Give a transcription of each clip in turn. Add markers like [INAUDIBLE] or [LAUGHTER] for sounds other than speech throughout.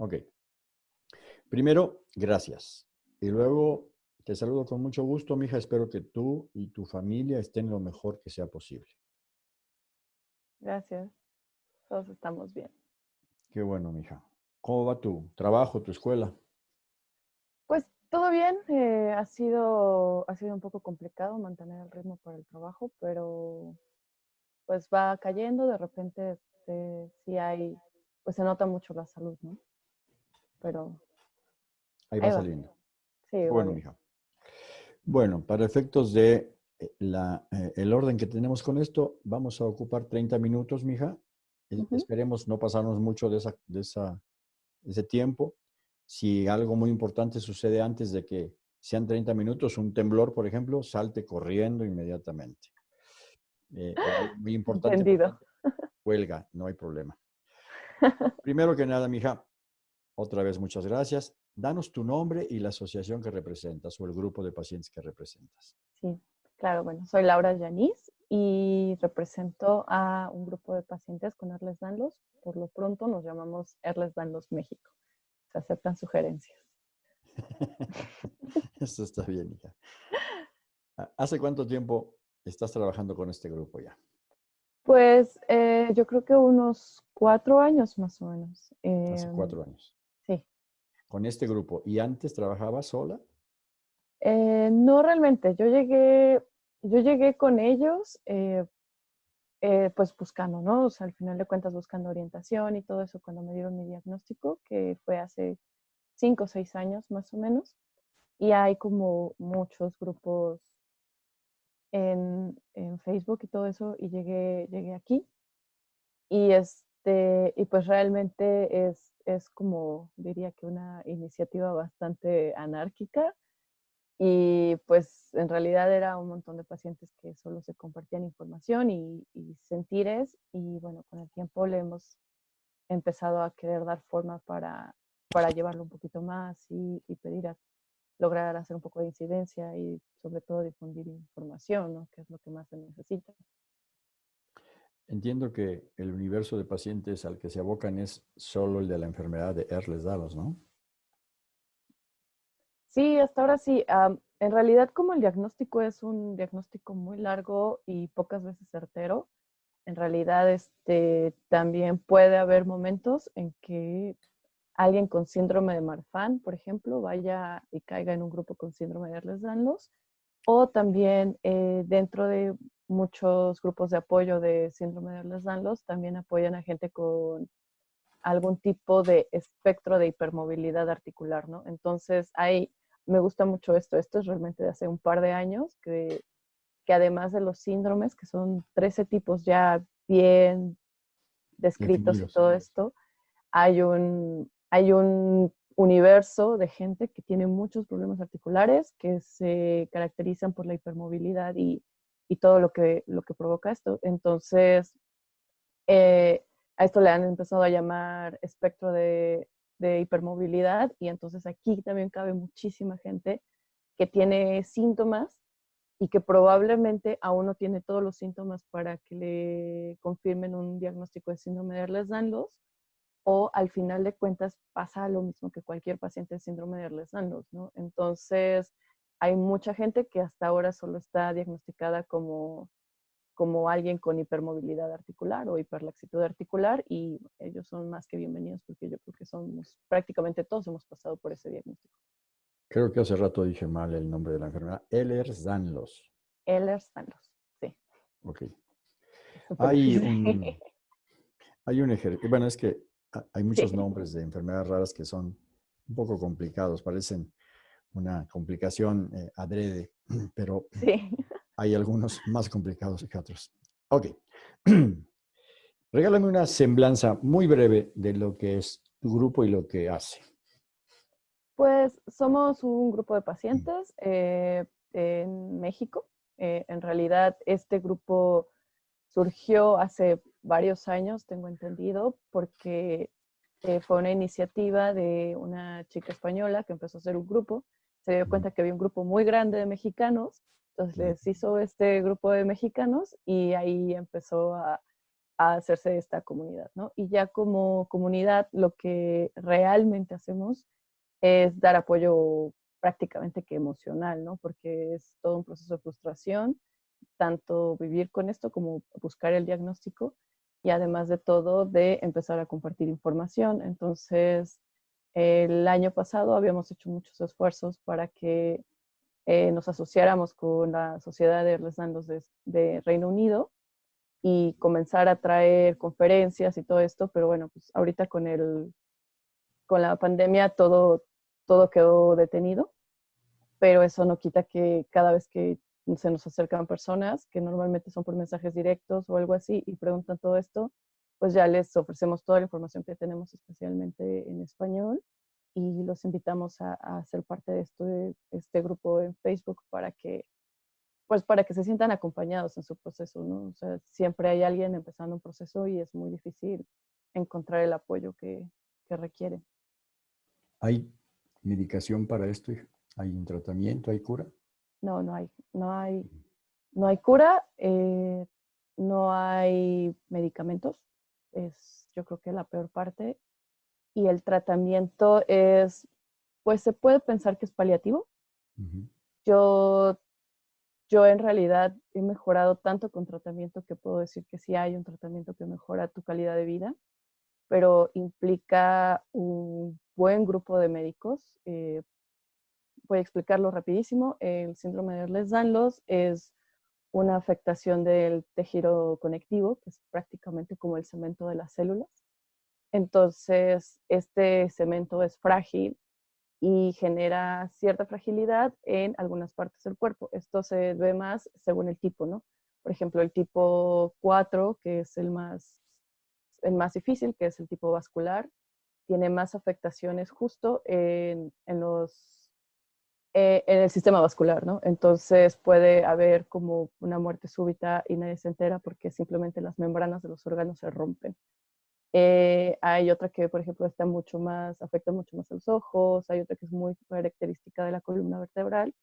Ok. Primero, gracias. Y luego, te saludo con mucho gusto, mija. Espero que tú y tu familia estén lo mejor que sea posible. Gracias. Todos estamos bien. Qué bueno, mija. ¿Cómo va tu trabajo, tu escuela? Pues todo bien. eh, ha, sido, ha sido un poco complicado mantener el ritmo para el trabajo, pero pues va cayendo. De repente este, sí hay, pues se nota mucho la salud, ¿no? Pero Ahí va Ahí va. saliendo. sí, Bueno, mija. Bueno, para efectos de eh, la, eh, el orden que tenemos con esto, vamos a ocupar 30 minutos, mija. Ujú. Esperemos no pasarnos mucho de, esa, de esa, de ese tiempo. Si algo muy importante sucede antes de que sean 30 minutos, un temblor, por ejemplo, salte corriendo inmediatamente. Eh, algo muy importante, Entendido. huelga, no hay problema. [LAUGHS] Primero que nada, mija, otra vez muchas gracias. Danos tu nombre y la asociación que representas o el grupo de pacientes que representas. Sí, claro, bueno, soy Laura Yanis y represento a un grupo de pacientes con Erles Danlos. Por lo pronto nos llamamos Erles Danlos México. Se aceptan sugerencias. [LAUGHS] Eso está bien, hija. ¿Hace cuánto tiempo estás trabajando con este grupo ya? Pues eh, yo creo que unos cuatro años más o menos. Hace Em, cuatro años. Con este grupo. ¿Y antes trabajabas sola? Eh, no realmente, yo llegué, yo llegué con ellos, eh, eh, pues buscando, ¿no? O sea, al final de cuentas buscando orientación y todo eso cuando me dieron mi diagnóstico, que fue hace cinco o seis años más o menos. Y hay como muchos grupos en, en Facebook y todo eso, y llegué, llegué aquí. Y este, y pues realmente es, es como, diría que una iniciativa bastante anárquica. Y pues en realidad era un montón de pacientes que solo se compartían información y, y sentires. Y bueno, con el tiempo le hemos empezado a querer dar forma para, para llevarlo un poquito más y, pedir a lograr hacer un poco de incidencia y sobre todo difundir información, que es lo que más se necesita. Entiendo que el universo de pacientes al que se abocan es solo el de la enfermedad de Ehlers-Danlos, ¿no? Sí, hasta ahora sí. en realidad, como el diagnóstico es un diagnóstico muy largo y pocas veces certero, en realidad este, también puede haber momentos en que alguien con síndrome de Marfan, por ejemplo, vaya y caiga en un grupo con síndrome de Ehlers-Danlos, o también eh, dentro de muchos grupos de apoyo de síndrome de Ehlers-Danlos, también apoyan a gente con algún tipo de espectro de hipermovilidad articular, ¿no? Entonces, ahí me gusta mucho esto. Esto es realmente de hace un par de años, que, que además de los síndromes, que son 13 tipos ya bien descritos y todo esto, hay un, hay un universo de gente que tiene muchos problemas articulares que se caracterizan por la hipermovilidad y, y todo lo que, lo que provoca esto. Entonces, eh, a esto le han empezado a llamar espectro de, de hipermovilidad y entonces aquí también cabe muchísima gente que tiene síntomas y que probablemente aún no tiene todos los síntomas para que le confirmen un diagnóstico de síndrome de Ehlers-Danlos o al final de cuentas pasa lo mismo que cualquier paciente de síndrome de Ehlers-Danlos, ¿no? Entonces, hay mucha gente que hasta ahora solo está diagnosticada como, como alguien con hipermovilidad articular o hiperlaxitud articular y ellos son más que bienvenidos porque yo creo que somos, prácticamente todos hemos pasado por ese diagnóstico. Creo que hace rato dije mal el nombre de la enfermedad. Ehlers-Danlos. Ehlers-Danlos, sí. Ok. [LAUGHS] Hay un, hay un ejercicio. Bueno, es que ha- hay muchos Sí. nombres de enfermedades raras que son un poco complicados, parecen una complicación eh, adrede, [CLEARS THROAT] pero Sí. [LAUGHS] hay algunos más complicados que otros. Ok. [CLEARS THROAT] Regálame una semblanza muy breve de lo que es tu grupo y lo que hace. Pues somos un grupo de pacientes eh, en México. Eh, en realidad, este grupo surgió hace varios años, tengo entendido, porque eh, fue una iniciativa de una chica española que empezó a hacer un grupo. Se dio cuenta que había un grupo muy grande de mexicanos, entonces les hizo este grupo de mexicanos y ahí empezó a, a hacerse esta comunidad, ¿no? Y ya como comunidad lo que realmente hacemos es dar apoyo prácticamente que emocional, ¿no? Porque es todo un proceso de frustración, tanto vivir con esto como buscar el diagnóstico y además de todo de empezar a compartir información. Entonces, el año pasado habíamos hecho muchos esfuerzos para que eh, nos asociáramos con la Sociedad de Erlesdandos de, de Reino Unido y comenzar a traer conferencias y todo esto, pero bueno, pues ahorita con, el, con la pandemia todo, todo quedó detenido, pero eso no quita que cada vez que se nos acercan personas, que normalmente son por mensajes directos o algo así, y preguntan todo esto, pues ya les ofrecemos toda la información que tenemos especialmente en español y los invitamos a, a ser parte de, esto, de este grupo en Facebook para que pues para que se sientan acompañados en su proceso, ¿no? O sea, siempre hay alguien empezando un proceso y es muy difícil encontrar el apoyo que, que requiere. ¿Hay medicación para esto? ¿Hay un tratamiento? ¿Hay cura? No, no hay. No hay, no hay cura, eh, no hay medicamentos. Es yo creo que la peor parte. Y el tratamiento es, pues se puede pensar que es paliativo. Yo yo en realidad he mejorado tanto con tratamiento que puedo decir que sí hay un tratamiento que mejora tu calidad de vida, pero implica un buen grupo de médicos. Eh, voy a explicarlo rapidísimo. El síndrome de Ehlers-Danlos es una afectación del tejido conectivo, que es prácticamente como el cemento de las células. Entonces, este cemento es frágil y genera cierta fragilidad en algunas partes del cuerpo. Esto se ve más según el tipo, ¿no? Por ejemplo, el tipo 4, que es el más, el más difícil, que es el tipo vascular, tiene más afectaciones justo en, en los, eh, en el sistema vascular, ¿no? Entonces puede haber como una muerte súbita y nadie se entera porque simplemente las membranas de los órganos se rompen. Eh, hay otra que, por ejemplo, está mucho más, afecta mucho más a los ojos, hay otra que es muy característica de la columna vertebral,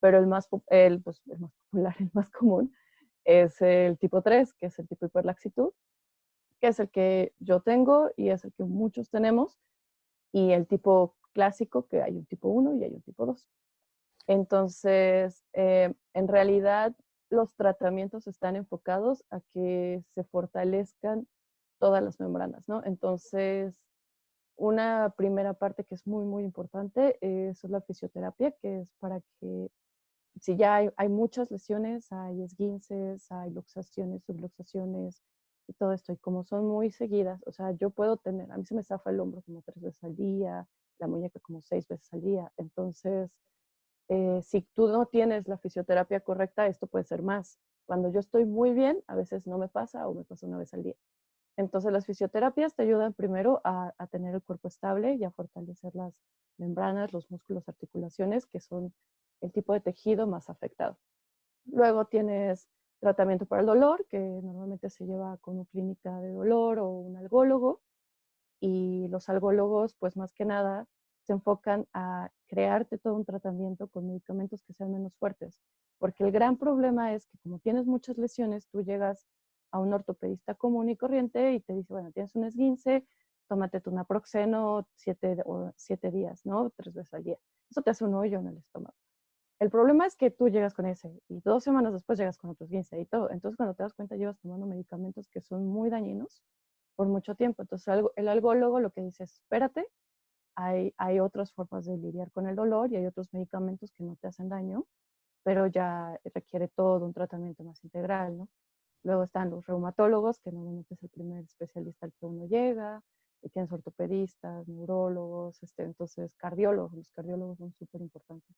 pero el más, el, pues, el más popular, [LAUGHS] el más común, es el tipo 3, que es el tipo hiperlaxitud, que es el que yo tengo y es el que muchos tenemos, y el tipo clásico, que hay un tipo 1 y hay un tipo 2. Entonces, eh, en realidad, los tratamientos están enfocados a que se fortalezcan todas las membranas, ¿no? Entonces, una primera parte que es muy, muy importante es la fisioterapia, que es para que si ya hay, hay muchas lesiones, hay esguinces, hay luxaciones, subluxaciones y todo esto, y como son muy seguidas, o sea, yo puedo tener, a mí se me zafa el hombro como tres veces al día, la muñeca como seis veces al día, entonces, eh, si tú no tienes la fisioterapia correcta, esto puede ser más. Cuando yo estoy muy bien, a veces no me pasa o me pasa una vez al día. Entonces las fisioterapias te ayudan primero a, tener el cuerpo estable y a fortalecer las membranas, los músculos, articulaciones, que son el tipo de tejido más afectado. Luego tienes tratamiento para el dolor, que normalmente se lleva con una clínica de dolor o un algólogo. Y los algólogos, pues más que nada, se enfocan a crearte todo un tratamiento con medicamentos que sean menos fuertes. Porque el gran problema es que como tienes muchas lesiones, tú llegas a un ortopedista común y corriente y te dice, bueno, tienes un esguince, tómate tu naproxeno siete, o siete días, ¿no? Tres veces al día. Eso te hace un hoyo en el estómago. El problema es que tú llegas con ese y dos semanas después llegas con otro esguince y todo. Entonces, cuando te das cuenta, llevas tomando medicamentos que son muy dañinos por mucho tiempo. Entonces, el algólogo lo que dice es, espérate, hay, hay otras formas de lidiar con el dolor y hay otros medicamentos que no te hacen daño, pero ya requiere todo un tratamiento más integral, ¿no? Luego están los reumatólogos, que normalmente es el primer especialista al que uno llega, y tienes ortopedistas, neurólogos, este, entonces cardiólogos, los cardiólogos son súper importantes.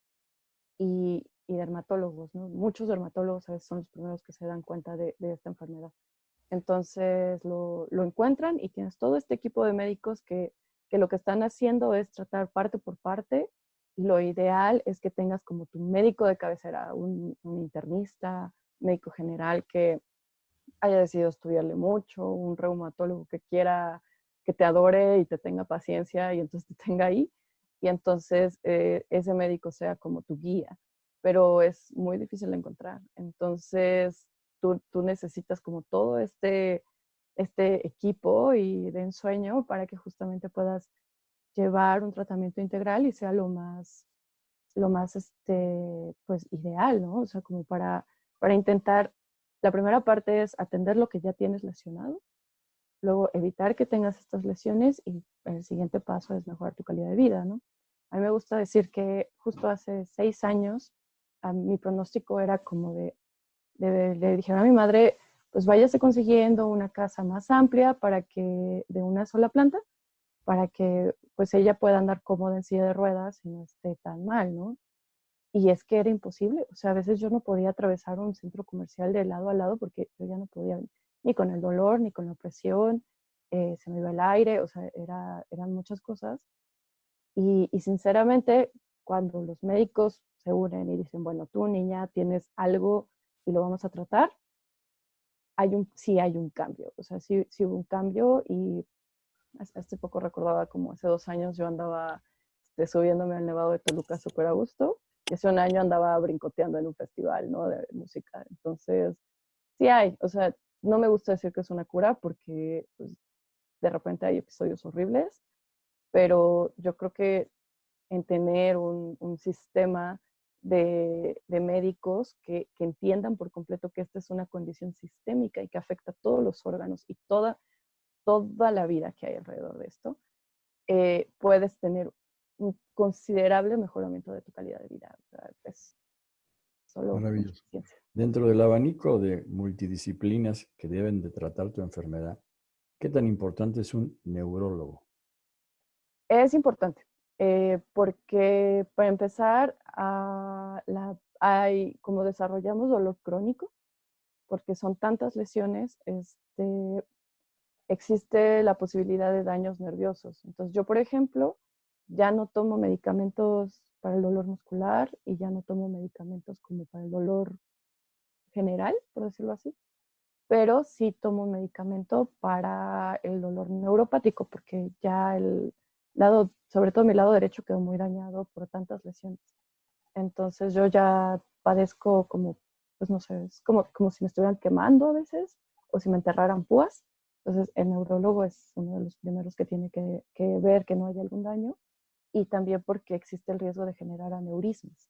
Y, y, dermatólogos, ¿no? Muchos dermatólogos a veces son los primeros que se dan cuenta de, de esta enfermedad. Entonces lo, lo, encuentran y tienes todo este equipo de médicos que, que lo que están haciendo es tratar parte por parte lo ideal es que tengas como tu médico de cabecera, un, un internista, médico general que, haya decidido estudiarle mucho, un reumatólogo que quiera que te adore y te tenga paciencia y entonces te [LAUGHS] tenga ahí, y entonces eh, ese médico sea como tu guía, pero es muy difícil de encontrar. Entonces tú, tú necesitas como todo este este equipo y de ensueño para que justamente puedas llevar un tratamiento integral y sea lo más, lo más este, pues, ideal, ¿no? O sea, como para, para intentar, la primera parte es atender lo que ya tienes lesionado, luego evitar que tengas estas lesiones y el siguiente paso es mejorar tu calidad de vida, ¿no? A mí me gusta decir que justo hace seis años a mi pronóstico era como de, de, le dijeron a mi madre, pues váyase consiguiendo una casa más amplia para que, de una sola planta, para que pues ella pueda andar cómoda en silla de ruedas y no esté tan mal, ¿no? Y es que era imposible, o sea, a veces yo no podía atravesar un centro comercial de lado a lado porque yo ya no podía, ni con el dolor, ni con la presión, eh, se me iba el aire, o sea, era, eran muchas cosas. Y, y sinceramente, cuando los médicos se unen y dicen, bueno, tú niña tienes algo y lo vamos a tratar, hay un, sí hay un cambio, o sea, sí, sí hubo un cambio y hace poco recordaba como hace dos años yo andaba este, subiéndome al Nevado de Toluca súper a gusto y hace un año andaba brincoteando en un festival, ¿no? De música. Entonces, sí hay, o sea, no me gusta decir que es una cura porque pues, de repente hay episodios horribles, pero yo creo que en tener un, un sistema de, médicos que, entiendan por completo que esta es una condición sistémica y que afecta a todos los órganos y toda, toda la vida que hay alrededor de esto, eh, puedes tener un considerable mejoramiento de tu calidad de vida. es solo Maravilloso. Dentro del abanico de multidisciplinas que deben de tratar tu enfermedad, ¿qué tan importante es un neurólogo? Es importante. Eh, porque para empezar, ah, hay, como desarrollamos dolor crónico, porque son tantas lesiones, este, existe la posibilidad de daños nerviosos. Entonces yo, por ejemplo, ya no tomo medicamentos para el dolor muscular y ya no tomo medicamentos como para el dolor general, por decirlo así, pero sí tomo un medicamento para el dolor neuropático, porque ya el lado sobre todo mi lado derecho quedó muy dañado por tantas lesiones. Entonces yo ya padezco como, pues no sé, es como, como si me estuvieran quemando a veces o si me enterraran púas. Entonces el neurólogo es uno de los primeros que tiene que, ver que no haya algún daño y también porque existe el riesgo de generar aneurismas.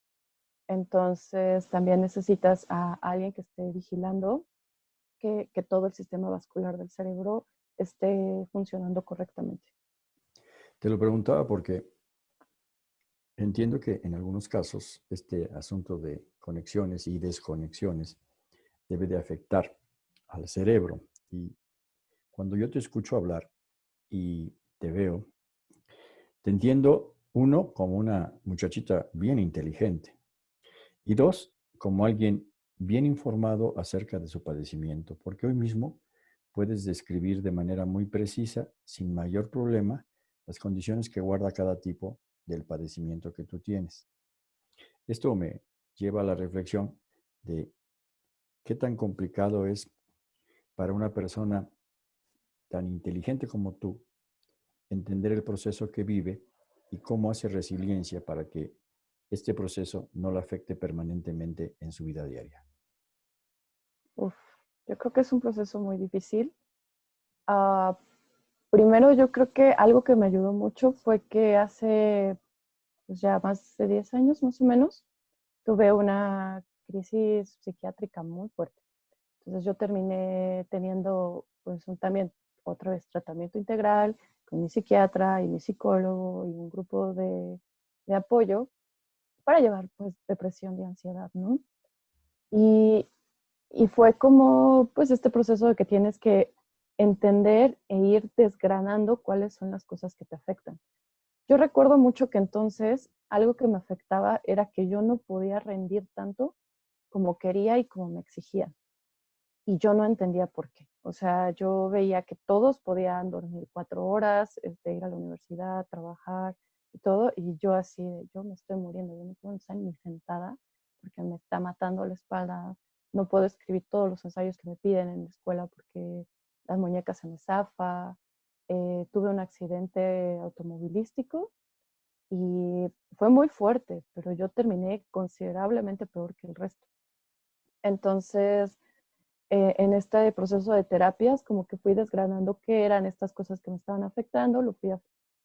Entonces también necesitas a alguien que esté vigilando que todo el sistema vascular del cerebro esté funcionando correctamente. Te lo preguntaba porque entiendo que en algunos casos este asunto de conexiones y desconexiones debe de afectar al cerebro. Y cuando yo te escucho hablar y te veo, te entiendo, uno, como una muchachita bien inteligente y dos, como alguien bien informado acerca de su padecimiento, porque hoy mismo puedes describir de manera muy precisa, sin mayor problema, las condiciones que guarda cada tipo del padecimiento que tú tienes. Esto me lleva a la reflexión de qué tan complicado es para una persona tan inteligente como tú entender el proceso que vive y cómo hace resiliencia para que este proceso no lo afecte permanentemente en su vida diaria. yo creo que es un proceso muy difícil. Ah, Primero, yo creo que algo que me ayudó mucho fue que hace pues, ya más de 10 años, más o menos, tuve una crisis psiquiátrica muy fuerte. Entonces yo terminé teniendo pues un, también otra vez tratamiento integral con mi psiquiatra y mi psicólogo y un grupo de, de apoyo para llevar pues depresión y ansiedad, ¿no? Y, y fue como pues este proceso de que tienes que entender e ir desgranando cuáles son las cosas que te afectan. Yo recuerdo mucho que entonces algo que me afectaba era que yo no podía rendir tanto como quería y como me exigía. Y yo no entendía por qué. O sea, yo veía que todos podían dormir cuatro horas, este, ir a la universidad, trabajar y todo, y yo así, yo me estoy muriendo, yo no puedo estar ni sentada porque me está matando la espalda, no puedo escribir todos los ensayos que me piden en la escuela porque las muñecas se me zafa, eh, tuve un accidente automovilístico y fue muy fuerte, pero yo terminé considerablemente peor que el resto. Entonces, eh, en este proceso de terapias, como que fui desgranando qué eran estas cosas que me estaban afectando, lo fui,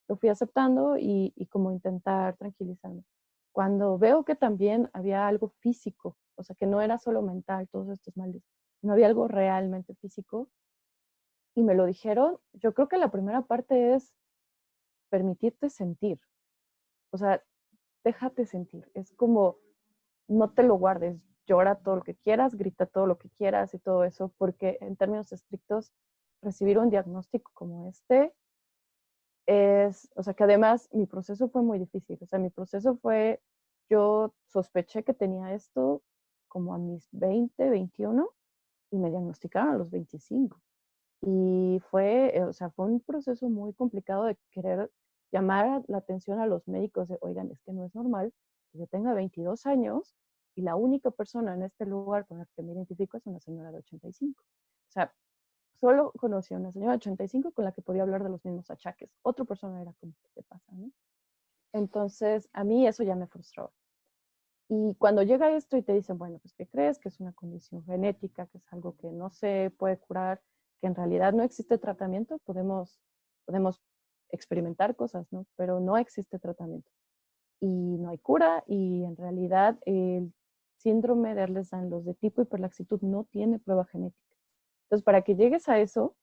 lo fui aceptando y, y como intentar tranquilizarme. Cuando veo que también había algo físico, o sea, que no era solo mental todos estos males, no había algo realmente físico, y me lo dijeron, yo creo que la primera parte es permitirte sentir. O sea, déjate sentir. Es como, no te lo guardes, llora todo lo que quieras, grita todo lo que quieras y todo eso, porque en términos estrictos, recibir un diagnóstico como este es, o sea, que además mi proceso fue muy difícil. O sea, mi proceso fue, yo sospeché que tenía esto como a mis 20, 21 y me diagnosticaron a los 25. Y fue, eh, o sea, fue un proceso muy complicado de querer llamar la atención a los médicos de, oigan, es que no es normal que yo tenga 22 años y la única persona en este lugar con la que me identifico es una señora de 85. O sea, solo conocí a una señora de 85 con la que podía hablar de los mismos achaques. Otra persona era como, ¿qué pasa? Entonces, a mí eso ya me frustró. Y cuando llega esto y te dicen, bueno, pues, ¿qué crees? Que es una condición genética, que es algo que no se puede curar, que en realidad no existe tratamiento, podemos, podemos experimentar cosas, ¿no? Pero no existe tratamiento. Y no hay cura y en realidad el síndrome de Ehlers-Danlos de tipo hiperlaxitud no tiene prueba genética. Entonces, para que llegues a eso,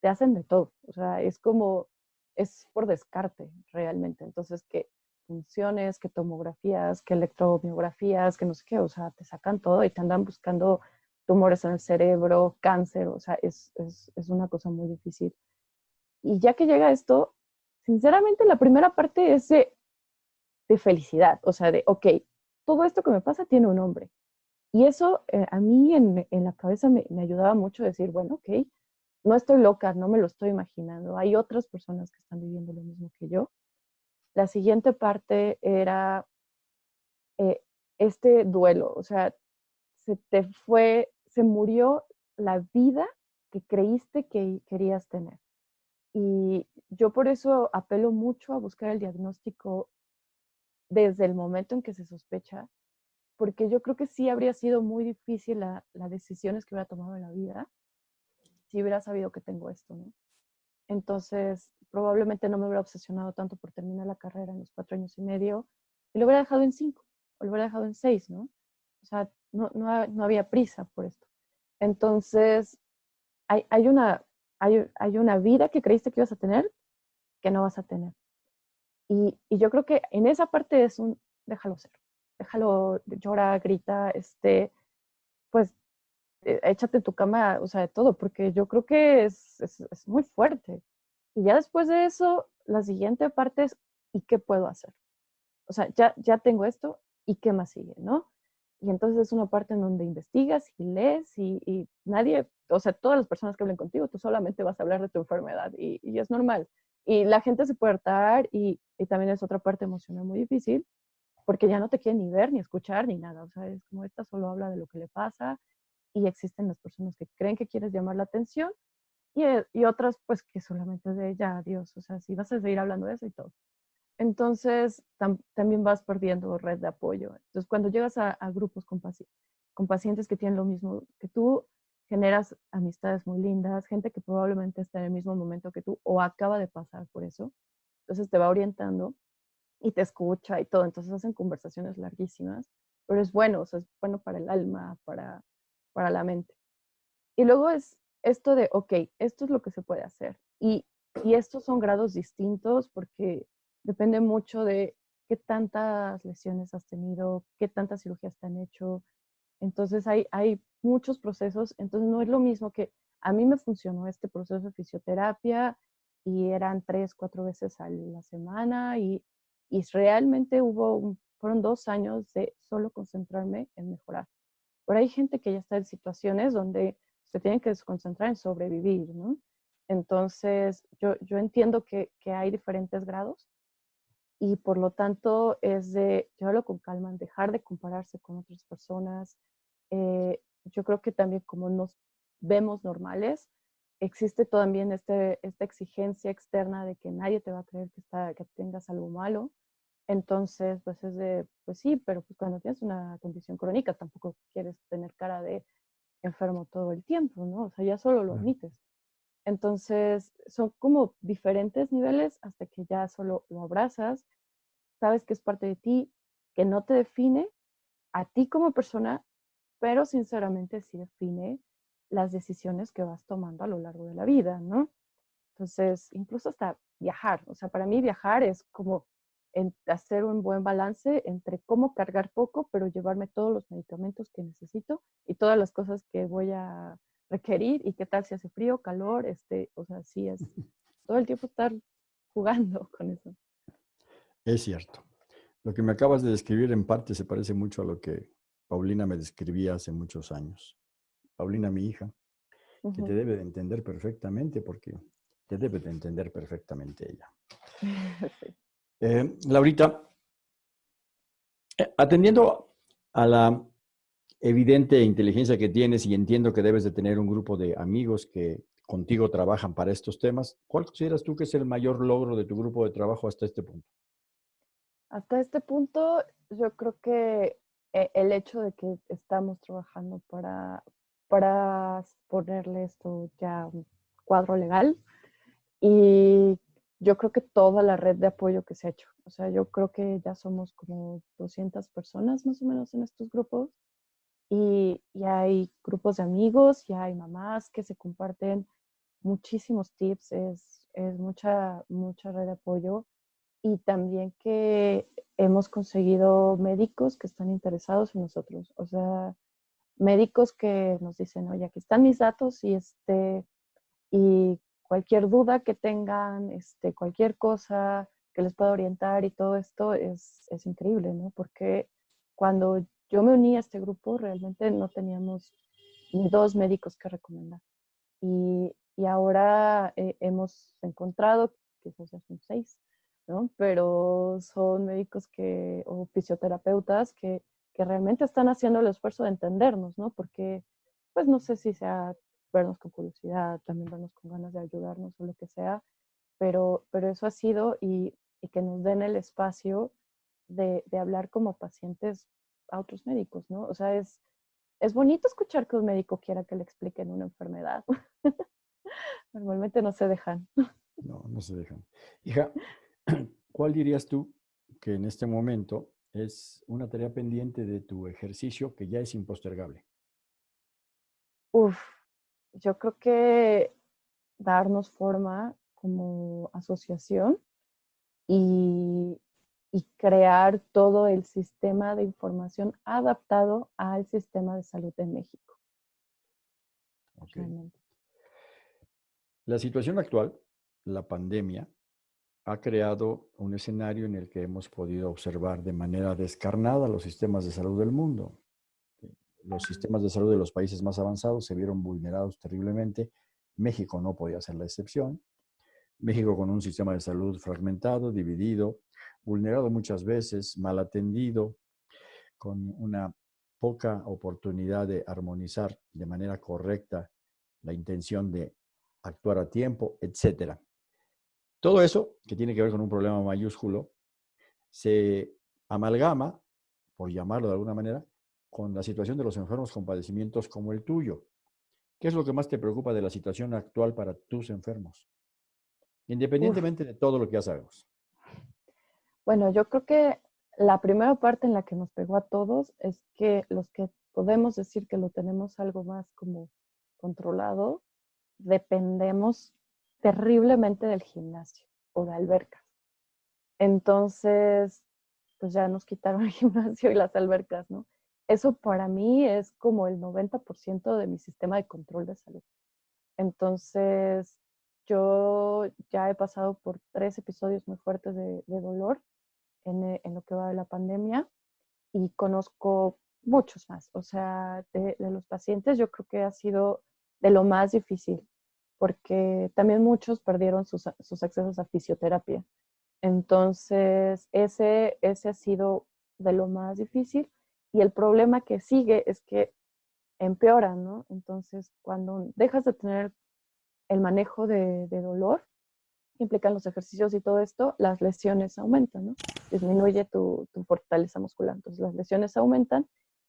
te hacen de todo. O sea, es como, es por descarte realmente. Entonces, que funciones, que tomografías, que electromiografías, que no sé qué, o sea, te sacan todo y te andan buscando tumores en el cerebro, cáncer, o sea, es, es, es una cosa muy difícil. Y ya que llega esto, sinceramente la primera parte es de, de felicidad, o sea, de, ok, todo esto que me pasa tiene un nombre. Y eso eh, a mí en, en la cabeza me, me, ayudaba mucho decir, bueno, ok, no estoy loca, no me lo estoy imaginando, hay otras personas que están viviendo lo mismo que yo. La siguiente parte era eh, este duelo, o sea, se te fue se murió la vida que creíste que querías tener. Y yo por eso apelo mucho a buscar el diagnóstico desde el momento en que se sospecha, porque yo creo que sí habría sido muy difícil las decisiones que hubiera tomado en la vida si hubiera sabido que tengo esto, ¿no? Entonces, probablemente no me hubiera obsesionado tanto por terminar la carrera en los cuatro años y medio y lo hubiera dejado en cinco o lo hubiera dejado en seis, ¿no? O sea, no, no, no había prisa por esto. Entonces, hay, hay, una, hay, hay, una vida que creíste que ibas a tener que no vas a tener. Y, y, yo creo que en esa parte es un, déjalo ser, déjalo, llora, grita, este, pues eh, échate tu cama, o sea, de todo, porque yo creo que es, es, es muy fuerte. Y ya después de eso, la siguiente parte es, ¿y qué puedo hacer? O sea, ya, ya tengo esto, ¿y qué más sigue, no? Y entonces es una parte en donde investigas y lees y, nadie, o sea, todas las personas que hablen contigo, tú solamente vas a hablar de tu enfermedad y, es normal. Y la gente se puede hartar y, también es otra parte emocional muy difícil porque ya no te quieren ni ver, ni escuchar, ni nada. O sea, es como esta solo habla de lo que le pasa y existen las personas que creen que quieres llamar la atención y, y otras pues que solamente de ya, adiós. O sea, si vas a seguir hablando de eso y todo entonces también vas perdiendo red de apoyo. Entonces, cuando llegas a, grupos con, pacientes que tienen lo mismo que tú, generas amistades muy lindas, gente que probablemente está en el mismo momento que tú o acaba de pasar por eso. Entonces te va orientando y te escucha y todo. Entonces hacen conversaciones larguísimas, pero es bueno, o es bueno para el alma, para, para la mente. Y luego es esto de, ok, esto es lo que se puede hacer. Y, y estos son grados distintos porque depende mucho de qué tantas lesiones has tenido, qué tantas cirugías te han hecho. Entonces hay, hay muchos procesos, entonces no es lo mismo que a mí me funcionó este proceso de fisioterapia y eran tres, cuatro veces a la semana y, y realmente hubo, fueron dos años de solo concentrarme en mejorar. Pero hay gente que ya está en situaciones donde se tienen que concentrar en sobrevivir, ¿no? Entonces, yo, yo entiendo que, que hay diferentes grados y por lo tanto es de llevarlo con calma, dejar de compararse con otras personas. Eh, yo creo que también como nos vemos normales, existe también este, esta exigencia externa de que nadie te va a creer que, está, que tengas algo malo. Entonces, pues es de, pues sí, pero pues cuando tienes una condición crónica tampoco quieres tener cara de enfermo todo el tiempo, ¿no? O sea, ya solo lo admites. Entonces, son como diferentes niveles hasta que ya solo lo abrazas, sabes que es parte de ti, que no te define a ti como persona, pero sinceramente sí define las decisiones que vas tomando a lo largo de la vida, ¿no? Entonces, incluso hasta viajar, o sea, para mí viajar es como hacer un buen balance entre cómo cargar poco, pero llevarme todos los medicamentos que necesito y todas las cosas que voy a requerir y qué tal si hace frío, calor, este, o sea, sí es [LAUGHS] todo el tiempo estar jugando con eso. Es cierto. Lo que me acabas de describir en parte se parece mucho a lo que Paulina me describía hace muchos años. Paulina, mi hija, que te debe de entender perfectamente porque te debe de entender perfectamente ella. [LAUGHS] Eh, Laurita, eh, atendiendo a la evidente inteligencia que tienes y entiendo que debes de tener un grupo de amigos que contigo trabajan para estos temas, ¿cuál consideras tú que es el mayor logro de tu grupo de trabajo hasta este punto? Hasta este punto, yo creo que eh, el hecho de que estamos trabajando para, para ponerle esto ya un cuadro legal y yo creo que toda la red de apoyo que se ha hecho. O sea, yo creo que ya somos como 200 personas más o menos en estos grupos y, y hay grupos de amigos, y hay mamás que se comparten muchísimos tips, es, es mucha, mucha red de apoyo y también que hemos conseguido médicos que están interesados en nosotros. O sea, médicos que nos dicen, oye, aquí están mis datos y este, y cualquier duda que tengan, este, cualquier cosa que les pueda orientar y todo esto es, es increíble, ¿no? Porque cuando yo me uní a este grupo, realmente no teníamos ni dos médicos que recomendar. Y, y ahora eh, hemos encontrado, quizás ya son seis, ¿no? Pero son médicos que, o fisioterapeutas que, que realmente están haciendo el esfuerzo de entendernos, ¿no? Porque, pues no sé si sea vernos con curiosidad, también vernos con ganas de ayudarnos o lo que sea, pero, pero eso ha sido y, y que nos den el espacio de, de, hablar como pacientes a otros médicos, ¿no? O sea, es, es bonito escuchar que un médico quiera que le expliquen una enfermedad. [LAUGHS] Normalmente no se dejan. No, no se dejan. Hija, [CLEARS THROAT] ¿cuál dirías tú que en este momento es una tarea pendiente de tu ejercicio que ya es impostergable? Uf, yo creo que darnos forma como asociación y, y, crear todo el sistema de información adaptado al sistema de salud en México. Okay. La situación actual, la pandemia, ha creado un escenario en el que hemos podido observar de manera descarnada los sistemas de salud del mundo los sistemas de salud de los países más avanzados se vieron vulnerados terriblemente. México no podía ser la excepción. México con un sistema de salud fragmentado, dividido, vulnerado muchas veces, mal atendido, con una poca oportunidad de armonizar de manera correcta la intención de actuar a tiempo, etc. Todo eso, que tiene que ver con un problema mayúsculo, se amalgama, por llamarlo de alguna manera, con la situación de los enfermos con padecimientos como el tuyo. ¿Qué es lo que más te preocupa de la situación actual para tus enfermos? Independientemente Uf. de todo lo que ya sabemos. Bueno, yo creo que la primera parte en la que nos pegó a todos es que los que podemos decir que lo tenemos algo más como controlado, dependemos terriblemente del gimnasio o de albercas. Entonces, pues ya nos quitaron [LAUGHS] el gimnasio y las albercas, ¿no? eso para mí es como el 90% de mi sistema de control de salud. Entonces, yo ya he pasado por tres episodios muy fuertes de, de dolor en, eh, en, lo que va de la pandemia y conozco muchos más. O sea, de, los pacientes yo creo que ha sido de lo más difícil porque también muchos perdieron sus, sus accesos a fisioterapia. Entonces, ese, ese ha sido de lo más difícil y el problema que sigue es que empeora, ¿no? Entonces, cuando dejas de tener el manejo de dolor, implican los ejercicios y todo esto, las lesiones aumentan, ¿no? Disminuye tu, tu, fortaleza muscular. Entonces, las lesiones aumentan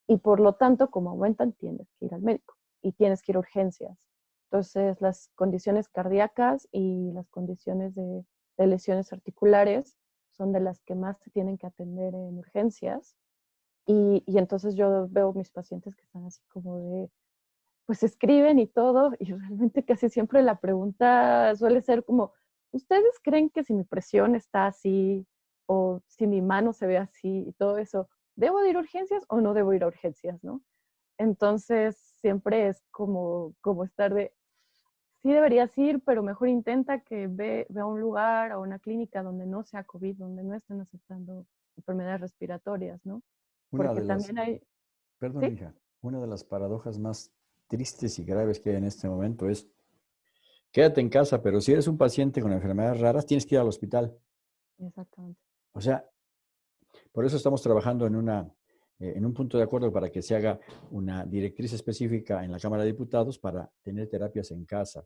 y por lo tanto, como aumentan, tienes que ir al médico. y tienes que ir a urgencias. Entonces, las condiciones cardíacas y las condiciones de, lesiones articulares son de las que más se tienen que atender en urgencias. Y, y, entonces yo veo mis pacientes que están así como de, pues escriben y todo, y realmente casi siempre la pregunta suele ser como, ¿ustedes creen que si mi presión está así o si mi mano se ve así y todo eso, ¿debo de ir a urgencias o no debo ir a urgencias, no? Entonces, siempre es como, como estar de, sí deberías ir, pero mejor intenta que ve, a un lugar o una clínica donde no sea COVID, donde no estén aceptando enfermedades respiratorias, ¿no? Porque también hay... Perdón, hija, una de las paradojas más tristes y graves que hay en este momento es, quédate en casa, pero si eres un paciente con enfermedades raras, tienes que ir al hospital. Exactamente. O sea, por eso estamos trabajando en una eh, en un punto de acuerdo para que se haga una directriz específica en la Cámara de Diputados para tener terapias en casa.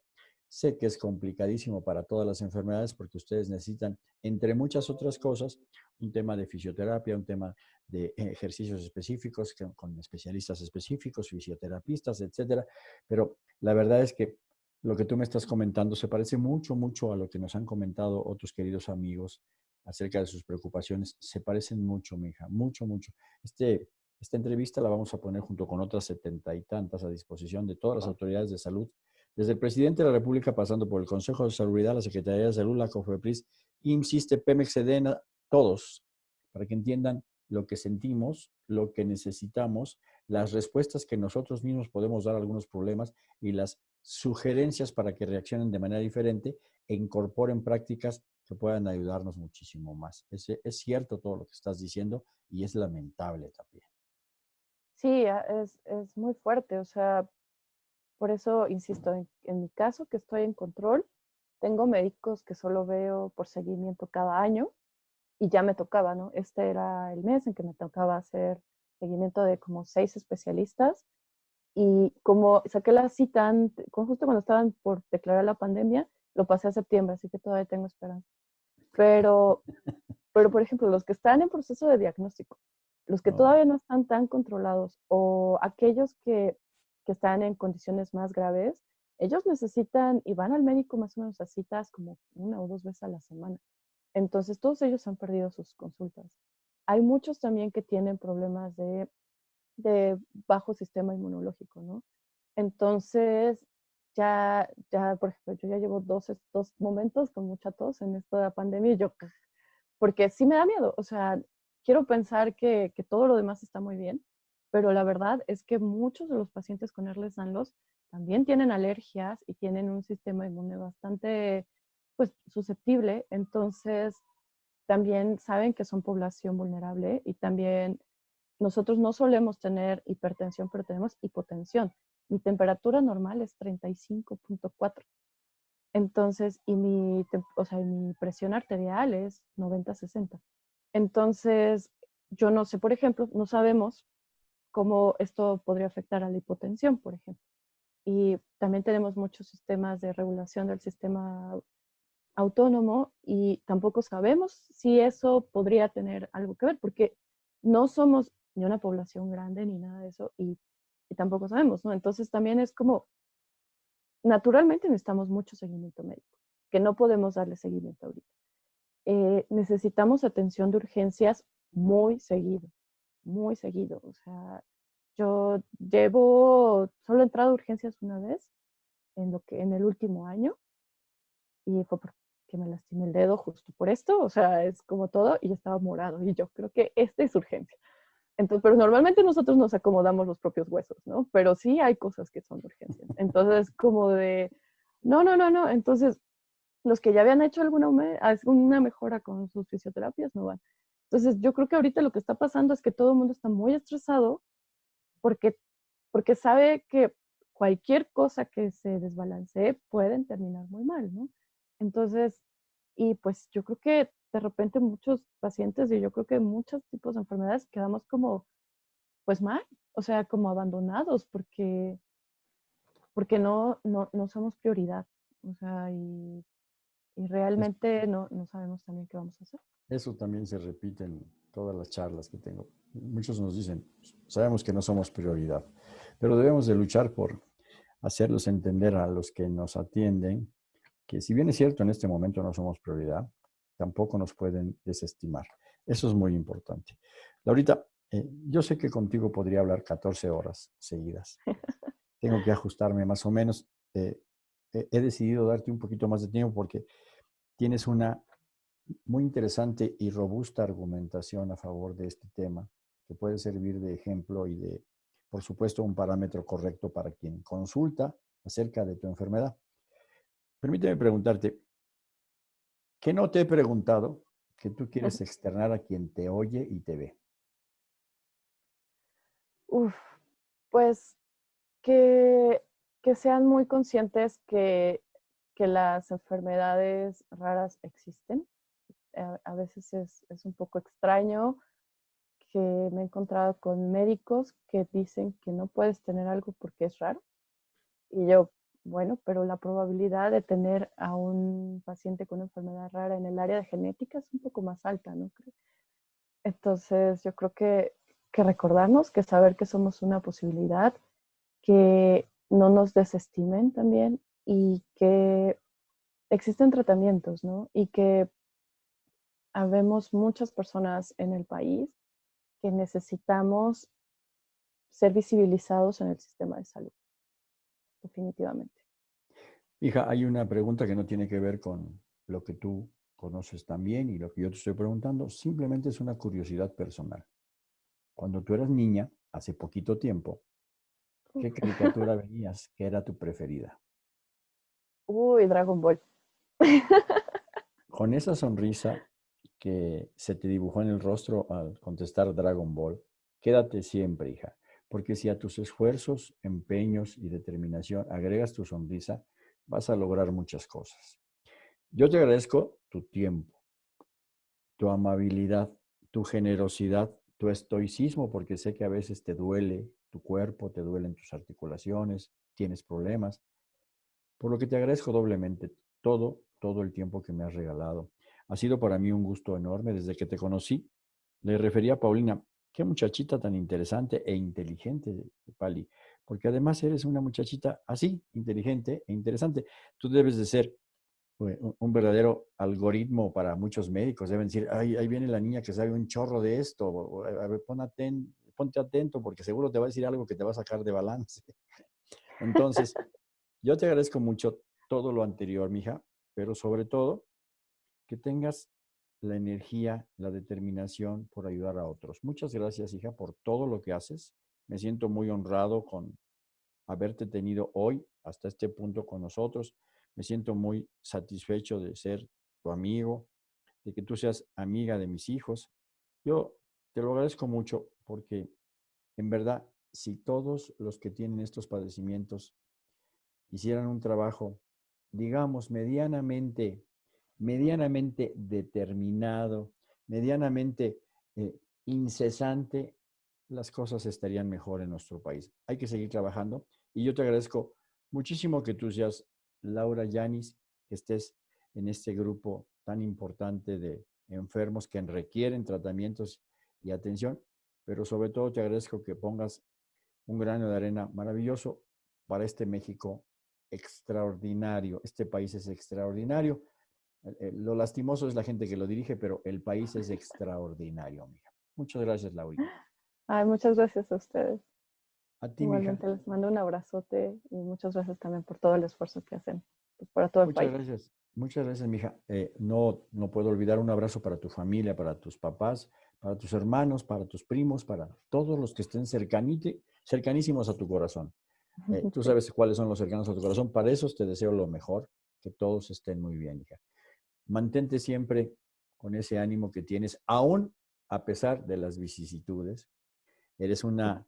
Sé que es complicadísimo para todas las enfermedades porque ustedes necesitan, entre muchas otras cosas, un tema de fisioterapia, un tema de ejercicios específicos con especialistas específicos, fisioterapistas, etcétera. Pero la verdad es que lo que tú me estás comentando se parece mucho, mucho a lo que nos han comentado otros queridos amigos acerca de sus preocupaciones. Se parecen mucho, mi hija, mucho, mucho. Este, esta entrevista la vamos a poner junto con otras setenta y tantas a disposición de todas las autoridades de salud, desde el presidente de la República, pasando por el Consejo de Salud, la Secretaría de Salud, la COFEPRIS, IMSISTE, Pemex, Sedena, todos, para que entiendan lo que sentimos, lo que necesitamos, las respuestas que nosotros mismos podemos dar a algunos problemas y las sugerencias para que reaccionen de manera diferente e incorporen prácticas que puedan ayudarnos muchísimo más. Es, es cierto todo lo que estás diciendo y es lamentable también. Sí, es, es muy fuerte. O sea, por eso insisto, en, en, mi caso que estoy en control, tengo médicos que solo veo por seguimiento cada año y ya me tocaba, ¿no? Este era el mes en que me tocaba hacer seguimiento de como seis especialistas y como saqué la cita justo cuando estaban por declarar la pandemia, lo pasé a septiembre, así que todavía tengo esperanza. Pero, [LAUGHS] pero, por ejemplo, los que están en proceso de diagnóstico, los que todavía no están tan controlados o aquellos que, que están en condiciones más graves, ellos necesitan y van al médico más o menos a citas como una o dos veces a la semana. Entonces, todos ellos han perdido sus consultas. Hay muchos también que tienen problemas de, de bajo sistema inmunológico, ¿no? Entonces, ya, ya, por ejemplo, yo ya llevo dos, dos momentos con mucha tos en la pandemia y yo, porque sí me da miedo, o sea, quiero pensar que, que todo lo demás está muy bien, pero la verdad es que muchos de los pacientes con Erles Danlos también tienen alergias y tienen un sistema inmune bastante pues susceptible, entonces también saben que son población vulnerable y también nosotros no solemos tener hipertensión, pero tenemos hipotensión. Mi temperatura normal es 35.4. Entonces, y mi, o sea, mi presión arterial es 90-60. Entonces, yo no sé, por ejemplo, no sabemos cómo esto podría afectar a la hipotensión, por ejemplo. Y también tenemos muchos sistemas de regulación del sistema autónomo y tampoco sabemos si eso podría tener algo que ver, porque no somos ni una población grande ni nada de eso y tampoco sabemos, ¿no? Entonces también es como, naturalmente necesitamos mucho seguimiento médico, que no podemos darle seguimiento ahorita. Eh, necesitamos atención de urgencias muy seguido, muy seguido. O sea, yo llevo, solo he entrado a urgencias una vez en, lo que, en el último año y fue porque me lastimé el dedo justo por esto, o sea, es como todo y estaba morado y yo creo que esta es urgencia. Entonces, pero normalmente nosotros nos acomodamos los propios huesos, ¿no? Pero sí hay cosas que son urgencias. Entonces, como de, no, no, no, no. Entonces, los que ya habían hecho alguna una mejora con sus fisioterapias no van. Entonces, yo creo que ahorita lo que está pasando es que todo el mundo está muy estresado porque, porque sabe que cualquier cosa que se desbalancee pueden terminar muy mal, ¿no? Entonces, y pues yo creo que de repente muchos pacientes y yo creo que muchos tipos de enfermedades quedamos como, pues mal, o sea, como abandonados porque, porque no, no, no somos prioridad, o sea, y, y realmente no, no sabemos también qué vamos a hacer. Eso también se repite en todas las charlas que tengo. Muchos nos dicen, sabemos que no somos prioridad, pero debemos de luchar por hacerlos entender a los que nos atienden que si bien es cierto en este momento no somos prioridad, tampoco nos pueden desestimar. Eso es muy importante. Laurita, eh, yo sé que contigo podría hablar 14 horas seguidas. [LAUGHS] Tengo que ajustarme más o menos. Eh, he decidido darte un poquito más de tiempo porque tienes una muy interesante y robusta argumentación a favor de este tema que puede servir de ejemplo y de, por supuesto, un parámetro correcto para quien consulta acerca de tu enfermedad. Permíteme preguntarte, ¿qué no te he preguntado que tú quieres externar a quien te oye y te ve? Uf, pues que, que sean muy conscientes que, que, las enfermedades raras existen. A, veces es, es, un poco extraño que me he encontrado con médicos que dicen que no puedes tener algo porque es raro. Y yo, bueno, pero la probabilidad de tener a un paciente con enfermedad rara en el área de genética es un poco más alta, ¿no? Entonces, yo creo que, que recordarnos, que saber que somos una posibilidad, que no nos desestimen también y que existen tratamientos, ¿no? Y que habemos muchas personas en el país que necesitamos ser visibilizados en el sistema de salud definitivamente. Hija, hay una pregunta que no tiene que ver con lo que tú conoces también y lo que yo te estoy preguntando, simplemente es una curiosidad personal. Cuando tú eras niña, hace poquito tiempo, ¿qué caricatura [LAUGHS] veías que era tu preferida? Uy, Dragon Ball. [LAUGHS] Con esa sonrisa que se te dibujó en el rostro al contestar Dragon Ball, quédate siempre, hija. Porque si a tus esfuerzos, empeños y determinación agregas tu sonrisa, vas a lograr muchas cosas. Yo te agradezco tu tiempo, tu amabilidad, tu generosidad, tu estoicismo, porque sé que a veces te duele tu cuerpo, te duelen tus articulaciones, tienes problemas. Por lo que te agradezco doblemente todo, todo el tiempo que me has regalado. Ha sido para mí un gusto enorme desde que te conocí. Le refería a Paulina, Qué muchachita tan interesante e inteligente, Pali, porque además eres una muchachita así, inteligente e interesante. Tú debes de ser eh, un verdadero algoritmo para muchos médicos. Deben decir, ahí viene la niña que sabe un chorro de esto. A ver, ponte atento porque seguro te va a decir algo que te va a sacar de balance. [LAUGHS] Entonces, yo te agradezco mucho todo lo anterior, mija, pero sobre todo que tengas la energía, la determinación por ayudar a otros. Muchas gracias, hija, por todo lo que haces. Me siento muy honrado con haberte tenido hoy hasta este punto con nosotros. Me siento muy satisfecho de ser tu amigo, de que tú seas amiga de mis hijos. Yo te lo agradezco mucho porque en verdad, si todos los que tienen estos padecimientos hicieran un trabajo, digamos, medianamente medianamente determinado, medianamente eh, incesante, las cosas estarían mejor en nuestro país. Hay que seguir trabajando y yo te agradezco muchísimo que tú seas Laura Yanis, que estés en este grupo tan importante de enfermos que requieren tratamientos y atención, pero sobre todo te agradezco que pongas un grano de arena maravilloso para este México extraordinario. Este país es extraordinario lo lastimoso es la gente que lo dirige, pero el país es extraordinario, amiga. Muchas gracias, Laurita. Ay, muchas gracias a ustedes. A ti, Igualmente les mando un abrazote y muchas gracias también por todo el esfuerzo que hacen pues, para todo el muchas Gracias. Muchas gracias, mija. Eh, no, no puedo olvidar un abrazo para tu familia, para tus papás, para tus hermanos, para tus primos, para todos los que estén cercanísimos a tu corazón. Eh, tú [LAUGHS] sabes cuáles son los cercanos a tu corazón. Para esos te deseo lo mejor, que todos estén muy bien, hija mantente siempre con ese ánimo que tienes, aún a pesar de las vicisitudes. Eres, una,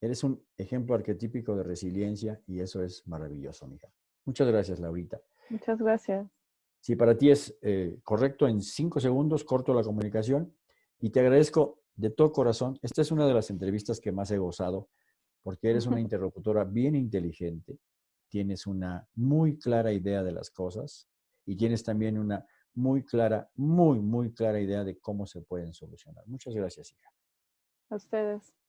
eres un ejemplo arquetípico de resiliencia y eso es maravilloso, mija. Muchas gracias, Laurita. Muchas gracias. Si para ti es eh, correcto, en cinco segundos corto la comunicación y te agradezco de todo corazón. Esta es una de las entrevistas que más he gozado porque eres una [LAUGHS] interlocutora bien inteligente, tienes una muy clara idea de las cosas y tienes también una muy clara, muy, muy clara idea de cómo se pueden solucionar. Muchas gracias, hija. A ustedes.